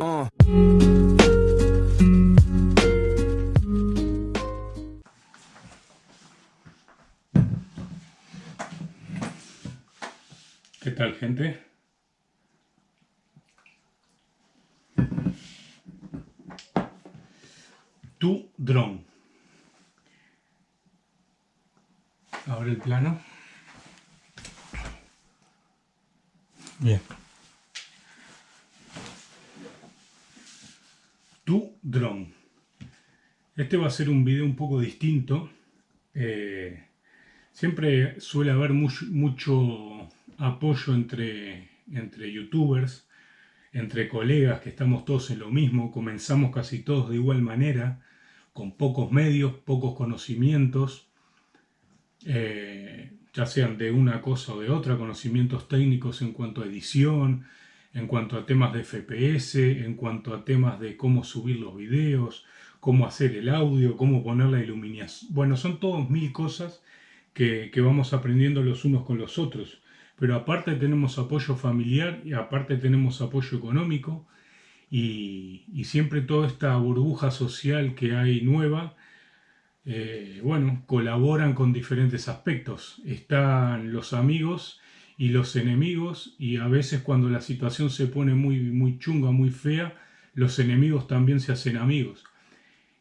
Uh. ¿Qué tal gente? Tu dron. Ahora el plano. Bien. Tu dron. Este va a ser un video un poco distinto. Eh, siempre suele haber mucho apoyo entre, entre youtubers, entre colegas que estamos todos en lo mismo. Comenzamos casi todos de igual manera, con pocos medios, pocos conocimientos. Eh, ya sean de una cosa o de otra, conocimientos técnicos en cuanto a edición, en cuanto a temas de FPS, en cuanto a temas de cómo subir los videos, cómo hacer el audio, cómo poner la iluminación. Bueno, son todos mil cosas que, vamos aprendiendo los unos con los otros. Pero aparte tenemos apoyo familiar y aparte tenemos apoyo económico y, siempre toda esta burbuja social que hay nueva eh, bueno, colaboran con diferentes aspectos. Están los amigos y los enemigos y a veces cuando la situación se pone muy, muy chunga, muy fea, los enemigos también se hacen amigos.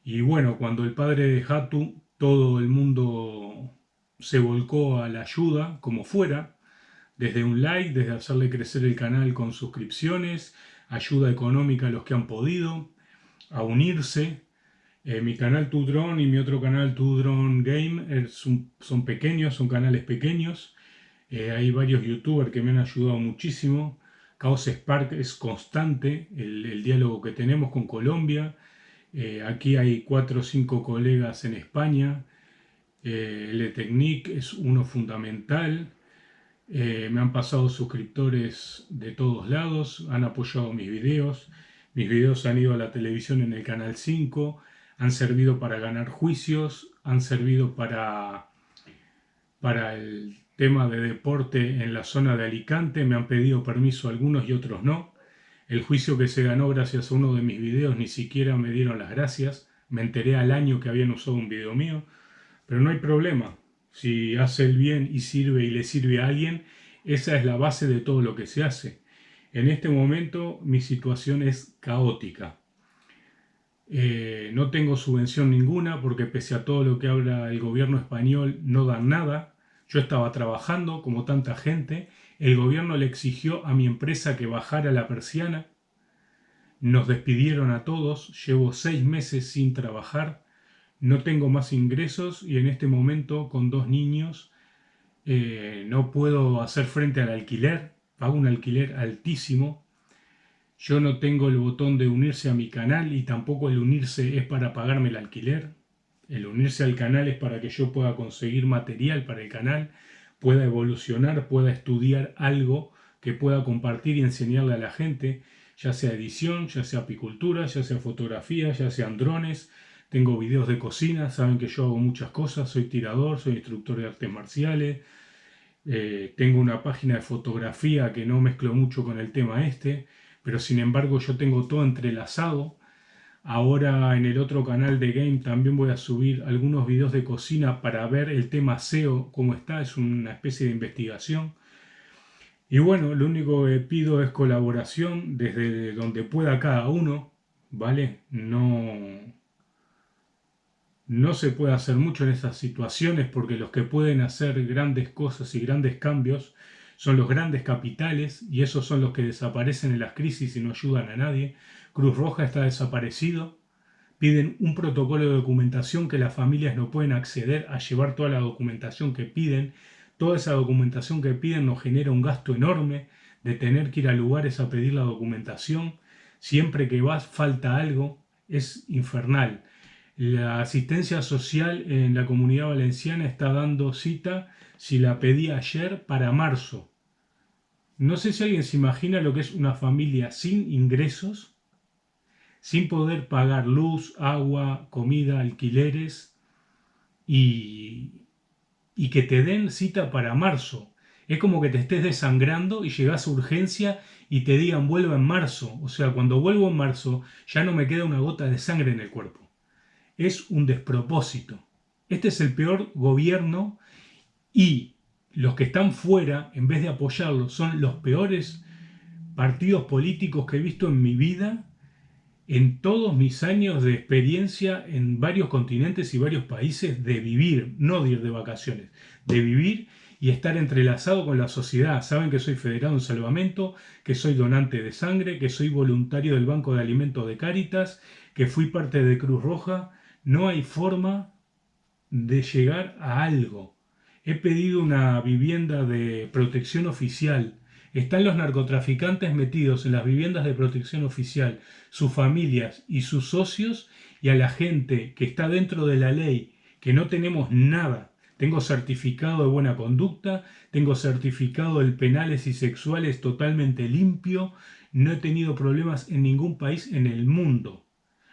Y bueno, cuando el padre de Hatu, todo el mundo se volcó a la ayuda, como fuera, desde un like, desde hacerle crecer el canal con suscripciones, ayuda económica a los que han podido, a unirse, eh, mi canal Tudron y mi otro canal Tudron Game son, pequeños, son canales pequeños. Eh, hay varios youtubers que me han ayudado muchísimo. Chaos Spark es constante el, diálogo que tenemos con Colombia. Aquí hay cuatro o cinco colegas en España. Le Technique es uno fundamental. me han pasado suscriptores de todos lados, han apoyado mis videos. Mis videos han ido a la televisión en el canal 5 han servido para ganar juicios, han servido para, para el tema de deporte en la zona de Alicante, me han pedido permiso algunos y otros no. El juicio que se ganó gracias a uno de mis videos ni siquiera me dieron las gracias, me enteré al año que habían usado un video mío, pero no hay problema. Si hace el bien y sirve y le sirve a alguien, esa es la base de todo lo que se hace. En este momento mi situación es caótica. Eh, no tengo subvención ninguna porque pese a todo lo que habla el gobierno español no dan nada. Yo estaba trabajando como tanta gente. El gobierno le exigió a mi empresa que bajara la persiana. Nos despidieron a todos. Llevo seis meses sin trabajar. No tengo más ingresos y en este momento con dos niños eh, no puedo hacer frente al alquiler. Pago un alquiler altísimo yo no tengo el botón de unirse a mi canal y tampoco el unirse es para pagarme el alquiler. El unirse al canal es para que yo pueda conseguir material para el canal, pueda evolucionar, pueda estudiar algo que pueda compartir y enseñarle a la gente, ya sea edición, ya sea apicultura, ya sea fotografía, ya sean drones. Tengo videos de cocina, saben que yo hago muchas cosas, soy tirador, soy instructor de artes marciales, eh, tengo una página de fotografía que no mezclo mucho con el tema este, pero sin embargo yo tengo todo entrelazado. Ahora en el otro canal de Game también voy a subir algunos videos de cocina para ver el tema SEO, cómo está, es una especie de investigación. Y bueno, lo único que pido es colaboración desde donde pueda cada uno, ¿vale? No, no se puede hacer mucho en estas situaciones porque los que pueden hacer grandes cosas y grandes cambios son los grandes capitales y esos son los que desaparecen en las crisis y no ayudan a nadie. Cruz Roja está desaparecido. Piden un protocolo de documentación que las familias no pueden acceder a llevar toda la documentación que piden. Toda esa documentación que piden nos genera un gasto enorme de tener que ir a lugares a pedir la documentación. Siempre que vas falta algo, es infernal. La asistencia social en la comunidad valenciana está dando cita, si la pedí ayer, para marzo. No sé si alguien se imagina lo que es una familia sin ingresos, sin poder pagar luz, agua, comida, alquileres y, y que te den cita para marzo. Es como que te estés desangrando y llegas a urgencia y te digan vuelvo en marzo. O sea, cuando vuelvo en marzo ya no me queda una gota de sangre en el cuerpo. Es un despropósito. Este es el peor gobierno y los que están fuera, en vez de apoyarlo, son los peores partidos políticos que he visto en mi vida, en todos mis años de experiencia en varios continentes y varios países, de vivir, no de ir de vacaciones, de vivir y estar entrelazado con la sociedad. Saben que soy federado en salvamento, que soy donante de sangre, que soy voluntario del Banco de Alimentos de Cáritas, que fui parte de Cruz Roja. No hay forma de llegar a algo. He pedido una vivienda de protección oficial. Están los narcotraficantes metidos en las viviendas de protección oficial, sus familias y sus socios, y a la gente que está dentro de la ley, que no tenemos nada. Tengo certificado de buena conducta, tengo certificado de penales y sexuales totalmente limpio, no he tenido problemas en ningún país en el mundo.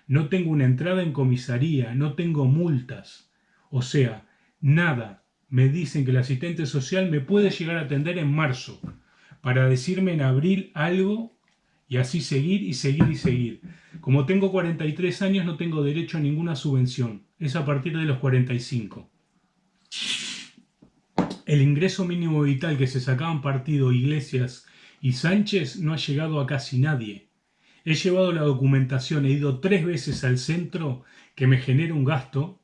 No tengo una entrada en comisaría, no tengo multas. O sea, nada, me dicen que el asistente social me puede llegar a atender en marzo para decirme en abril algo y así seguir y seguir y seguir. Como tengo 43 años no tengo derecho a ninguna subvención, es a partir de los 45. El ingreso mínimo vital que se sacaban partido Iglesias y Sánchez no ha llegado a casi nadie. He llevado la documentación, he ido tres veces al centro que me genera un gasto,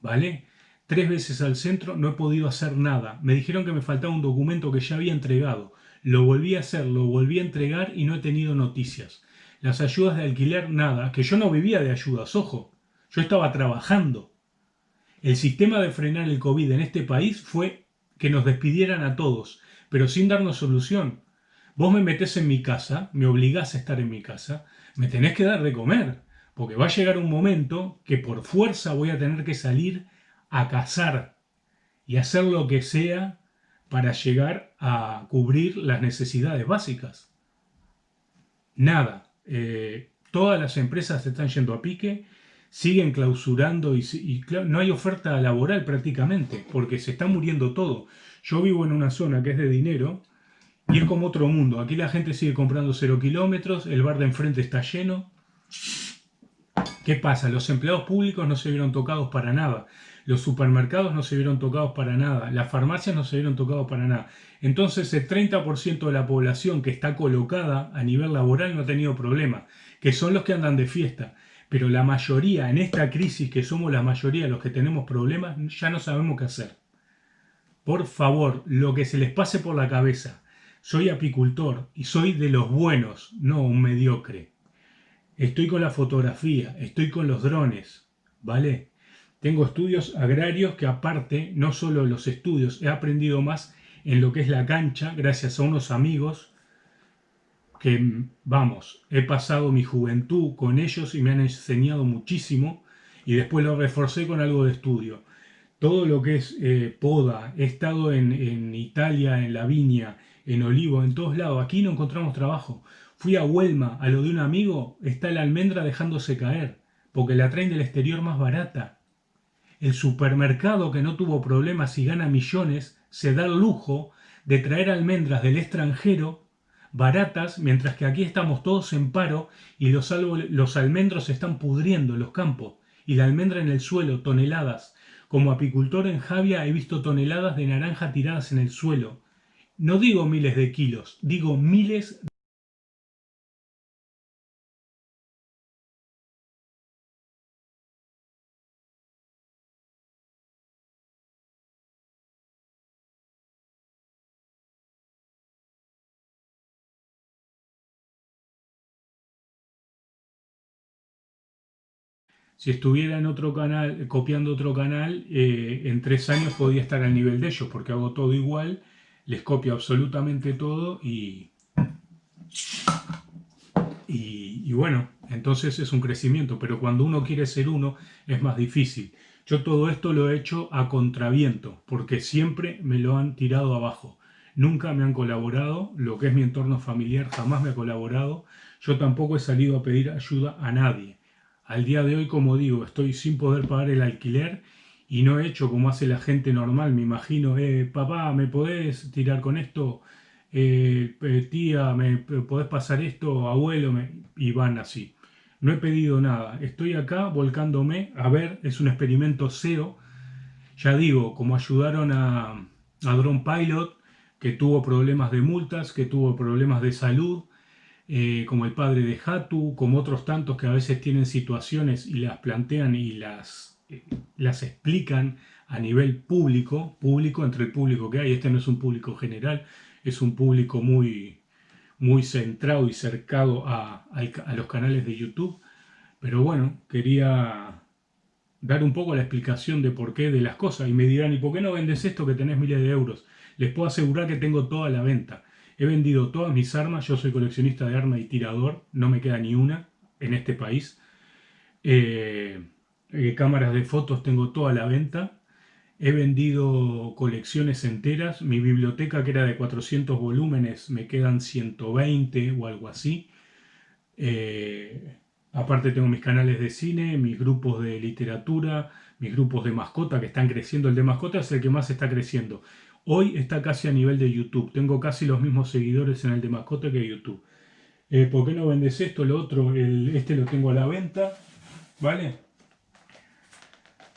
¿vale? Tres veces al centro no he podido hacer nada. Me dijeron que me faltaba un documento que ya había entregado. Lo volví a hacer, lo volví a entregar y no he tenido noticias. Las ayudas de alquiler, nada. Que yo no vivía de ayudas, ojo. Yo estaba trabajando. El sistema de frenar el COVID en este país fue que nos despidieran a todos, pero sin darnos solución. Vos me metés en mi casa, me obligás a estar en mi casa, me tenés que dar de comer, porque va a llegar un momento que por fuerza voy a tener que salir a cazar y hacer lo que sea para llegar a cubrir las necesidades básicas. Nada. Eh, todas las empresas están yendo a pique, siguen clausurando y, no hay oferta laboral prácticamente, porque se está muriendo todo. Yo vivo en una zona que es de dinero y es como otro mundo. Aquí la gente sigue comprando cero kilómetros, el bar de enfrente está lleno. ¿Qué pasa? Los empleados públicos no se vieron tocados para nada. Los supermercados no se vieron tocados para nada, las farmacias no se vieron tocados para nada. Entonces el 30% de la población que está colocada a nivel laboral no ha tenido problema, que son los que andan de fiesta. Pero la mayoría, en esta crisis que somos la mayoría los que tenemos problemas, ya no sabemos qué hacer. Por favor, lo que se les pase por la cabeza. Soy apicultor y soy de los buenos, no un mediocre. Estoy con la fotografía, estoy con los drones, ¿vale? Tengo estudios agrarios que aparte, no solo los estudios, he aprendido más en lo que es la cancha gracias a unos amigos que, vamos, he pasado mi juventud con ellos y me han enseñado muchísimo y después lo reforcé con algo de estudio. Todo lo que es eh, poda, he estado en, en Italia, en la viña, en Olivo, en todos lados. Aquí no encontramos trabajo. Fui a Huelma, a lo de un amigo, está la almendra dejándose caer, porque la traen del exterior más barata. El supermercado que no tuvo problemas y gana millones se da el lujo de traer almendras del extranjero baratas, mientras que aquí estamos todos en paro y los, almendros se están pudriendo en los campos y la almendra en el suelo, toneladas. Como apicultor en Javia he visto toneladas de naranja tiradas en el suelo. No digo miles de kilos, digo miles Si estuviera en otro canal, copiando otro canal, eh, en tres años podría estar al nivel de ellos, porque hago todo igual, les copio absolutamente todo y, y, bueno, entonces es un crecimiento, pero cuando uno quiere ser uno es más difícil. Yo todo esto lo he hecho a contraviento, porque siempre me lo han tirado abajo. Nunca me han colaborado, lo que es mi entorno familiar jamás me ha colaborado. Yo tampoco he salido a pedir ayuda a nadie. Al día de hoy, como digo, estoy sin poder pagar el alquiler y no he hecho como hace la gente normal, me imagino, eh, papá, ¿me podés tirar con esto? Eh, eh, tía, ¿me podés pasar esto? Abuelo, y van así. No he pedido nada, estoy acá volcándome, a ver, es un experimento SEO, ya digo, como ayudaron a, a Drone Pilot, que tuvo problemas de multas, que tuvo problemas de salud, eh, como el padre de Hatu, como otros tantos que a veces tienen situaciones y las plantean y las, eh, las explican a nivel público, público entre el público que hay. Este no es un público general, es un público muy, muy centrado y cercado a, a los canales de YouTube. Pero bueno, quería dar un poco la explicación de por qué de las cosas. Y me dirán, ¿y por qué no vendes esto que tenés miles de euros? Les puedo asegurar que tengo toda la venta. He vendido todas mis armas, yo soy coleccionista de armas y tirador, no me queda ni una en este país. Eh, eh, cámaras de fotos tengo toda la venta. He vendido colecciones enteras. Mi biblioteca, que era de 400 volúmenes, me quedan 120 o algo así. Eh, aparte tengo mis canales de cine, mis grupos de literatura, mis grupos de mascota que están creciendo. El de mascota es el que más está creciendo. Hoy está casi a nivel de YouTube. Tengo casi los mismos seguidores en el de mascota que YouTube. Eh, ¿Por qué no vendes esto? Lo otro, este lo tengo a la venta. ¿Vale?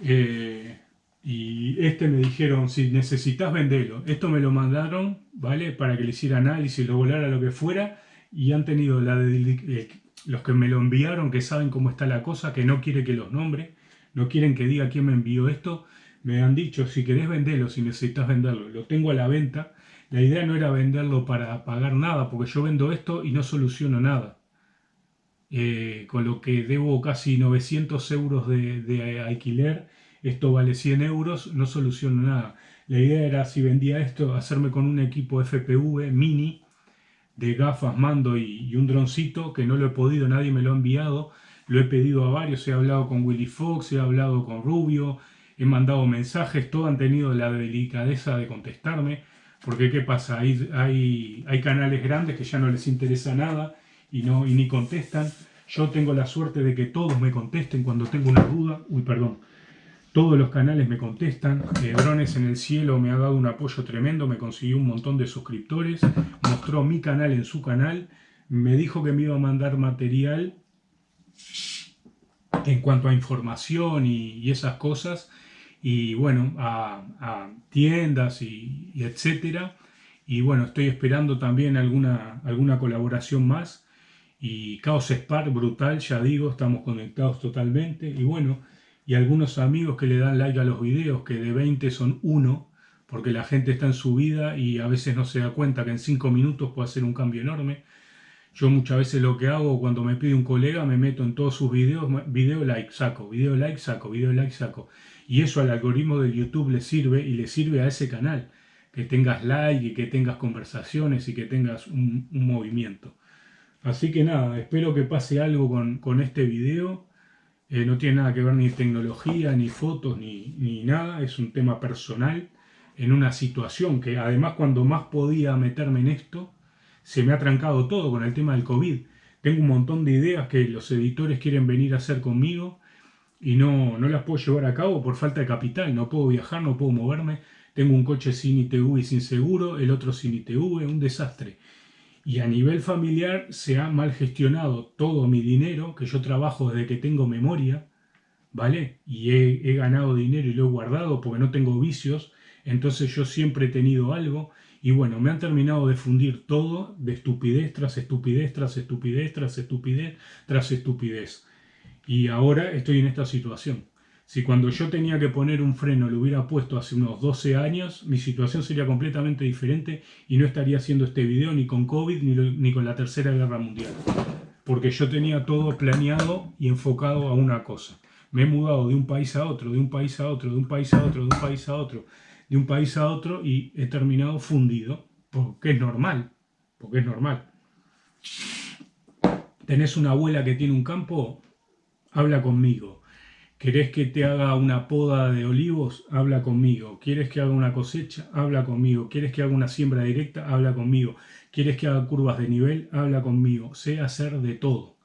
Eh, y este me dijeron, si necesitas venderlo. Esto me lo mandaron, ¿vale? Para que le hiciera análisis, lo volara, lo que fuera. Y han tenido los que me lo enviaron, que saben cómo está la cosa, que no quiere que los nombre. No quieren que diga quién me envió esto me han dicho, si querés venderlo, si necesitas venderlo, lo tengo a la venta. La idea no era venderlo para pagar nada, porque yo vendo esto y no soluciono nada. Eh, con lo que debo casi 900 euros de, alquiler, esto vale 100 euros, no soluciono nada. La idea era, si vendía esto, hacerme con un equipo FPV mini, de gafas, mando y, y un droncito, que no lo he podido, nadie me lo ha enviado. Lo he pedido a varios, he hablado con Willy Fox, he hablado con Rubio, he mandado mensajes, todos han tenido la delicadeza de contestarme, porque ¿qué pasa? Hay, hay, canales grandes que ya no les interesa nada y, no, ni contestan. Yo tengo la suerte de que todos me contesten cuando tengo una duda. Uy, perdón. Todos los canales me contestan. Drones en el Cielo me ha dado un apoyo tremendo, me consiguió un montón de suscriptores, mostró mi canal en su canal, me dijo que me iba a mandar material en cuanto a información y esas cosas y bueno, a, tiendas y, etcétera. Y bueno, estoy esperando también alguna, alguna colaboración más. Y Chaos Spark, brutal, ya digo, estamos conectados totalmente. Y bueno, y algunos amigos que le dan like a los videos, que de 20 son uno, porque la gente está en su vida y a veces no se da cuenta que en 5 minutos puede hacer un cambio enorme. Yo muchas veces lo que hago cuando me pide un colega, me meto en todos sus videos, video like, saco, video like, saco, video like, saco. Y eso al algoritmo de YouTube le sirve y le sirve a ese canal. Que tengas like y que tengas conversaciones y que tengas un, movimiento. Así que nada, espero que pase algo con, este video. Eh, no tiene nada que ver ni tecnología, ni fotos, ni, ni nada. Es un tema personal en una situación que además cuando más podía meterme en esto, se me ha trancado todo con el tema del COVID. Tengo un montón de ideas que los editores quieren venir a hacer conmigo y no, no las puedo llevar a cabo por falta de capital. No puedo viajar, no puedo moverme. Tengo un coche sin ITV y sin seguro, el otro sin ITV, un desastre. Y a nivel familiar se ha mal gestionado todo mi dinero, que yo trabajo desde que tengo memoria, ¿vale? Y he, he ganado dinero y lo he guardado porque no tengo vicios, entonces yo siempre he tenido algo. Y bueno, me han terminado de fundir todo de estupidez tras estupidez, tras estupidez, tras estupidez, tras estupidez. Y ahora estoy en esta situación. Si cuando yo tenía que poner un freno lo hubiera puesto hace unos 12 años, mi situación sería completamente diferente y no estaría haciendo este video ni con COVID ni, con la Tercera Guerra Mundial. Porque yo tenía todo planeado y enfocado a una cosa. Me he mudado de un país a otro, de un país a otro, de un país a otro, de un país a otro, de un país a otro y he terminado fundido. Porque es normal. Porque es normal. Tenés una abuela que tiene un campo, habla conmigo. ¿Querés que te haga una poda de olivos? Habla conmigo. ¿Quieres que haga una cosecha? Habla conmigo. ¿Quieres que haga una siembra directa? Habla conmigo. ¿Quieres que haga curvas de nivel? Habla conmigo. Sé hacer de todo.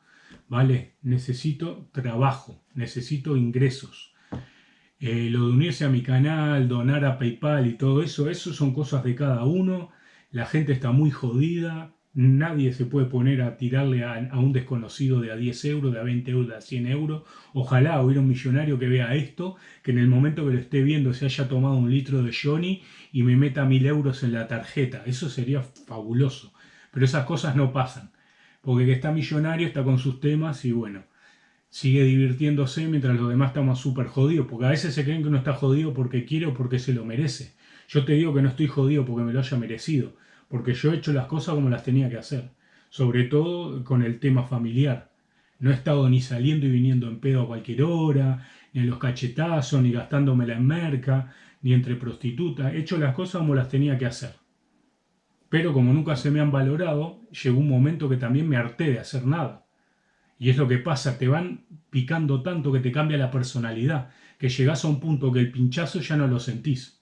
¿Vale? Necesito trabajo. Necesito ingresos. Eh, lo de unirse a mi canal, donar a PayPal y todo eso, eso son cosas de cada uno. La gente está muy jodida. Nadie se puede poner a tirarle a, un desconocido de a 10 euros, de a 20 euros, de a 100 euros. Ojalá hubiera un millonario que vea esto, que en el momento que lo esté viendo se haya tomado un litro de Johnny y me meta mil euros en la tarjeta. Eso sería fabuloso. Pero esas cosas no pasan. Porque que está millonario está con sus temas y bueno, sigue divirtiéndose mientras los demás estamos súper jodidos. Porque a veces se creen que uno está jodido porque quiere o porque se lo merece. Yo te digo que no estoy jodido porque me lo haya merecido. Porque yo he hecho las cosas como las tenía que hacer. Sobre todo con el tema familiar. No he estado ni saliendo y viniendo en pedo a cualquier hora, ni en los cachetazos, ni gastándomela en merca, ni entre prostitutas. He hecho las cosas como las tenía que hacer. Pero como nunca se me han valorado, llegó un momento que también me harté de hacer nada. Y es lo que pasa, te van picando tanto que te cambia la personalidad, que llegas a un punto que el pinchazo ya no lo sentís.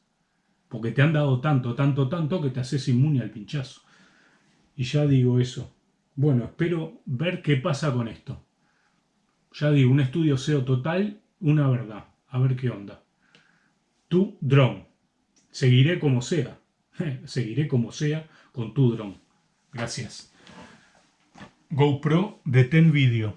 Porque te han dado tanto, tanto, tanto que te haces inmune al pinchazo. Y ya digo eso. Bueno, espero ver qué pasa con esto. Ya digo, un estudio SEO total, una verdad. A ver qué onda. Tu drone. Seguiré como sea. Seguiré como sea con tu drone. Gracias. GoPro Detén Video.